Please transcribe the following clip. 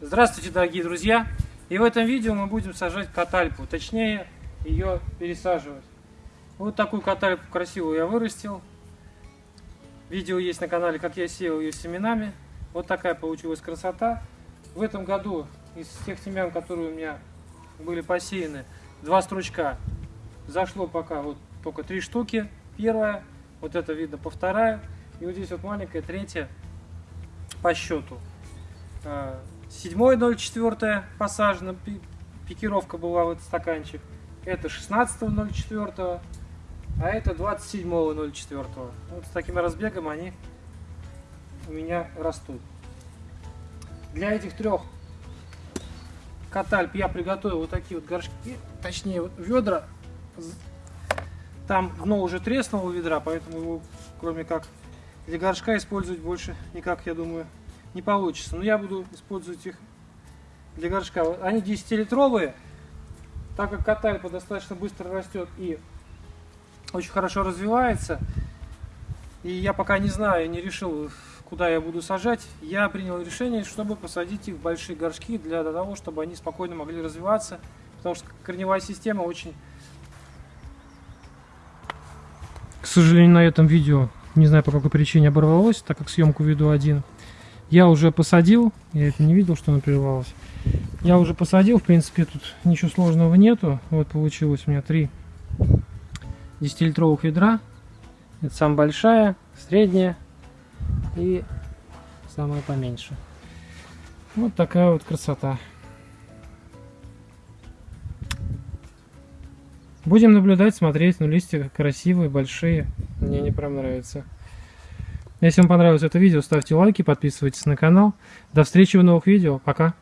Здравствуйте, дорогие друзья! И в этом видео мы будем сажать катальпу, точнее ее пересаживать. Вот такую катальпу красивую я вырастил. Видео есть на канале, как я сеял ее семенами. Вот такая получилась красота. В этом году из тех семян, которые у меня были посеяны, два стручка зашло пока вот только три штуки. Первая, вот это видно по вторая. И вот здесь вот маленькая, третья по счету. 7.04 посажена, пикировка была в этот стаканчик. Это 16.04, а это 27.04. Вот с таким разбегом они у меня растут. Для этих трех катальп я приготовил вот такие вот горшки, точнее вот ведра. Там дно уже треснуло ведра, поэтому его кроме как для горшка использовать больше никак, я думаю, не получится. Но я буду использовать их для горшка. Они 10-литровые, так как катальпа достаточно быстро растет и очень хорошо развивается. И я пока не знаю, не решил, куда я буду сажать. Я принял решение, чтобы посадить их в большие горшки для того, чтобы они спокойно могли развиваться. Потому что корневая система очень... К сожалению, на этом видео, не знаю по какой причине оборвалось, так как съемку веду один. Я уже посадил, я это не видел, что она прервалась. Я уже посадил, в принципе, тут ничего сложного нету. Вот получилось у меня три 10-литровых ведра. Это самая большая, средняя и самая поменьше. Вот такая вот красота. Будем наблюдать, смотреть, но листья красивые, большие. Мне не прям нравится. Если вам понравилось это видео, ставьте лайки, подписывайтесь на канал. До встречи в новых видео. Пока!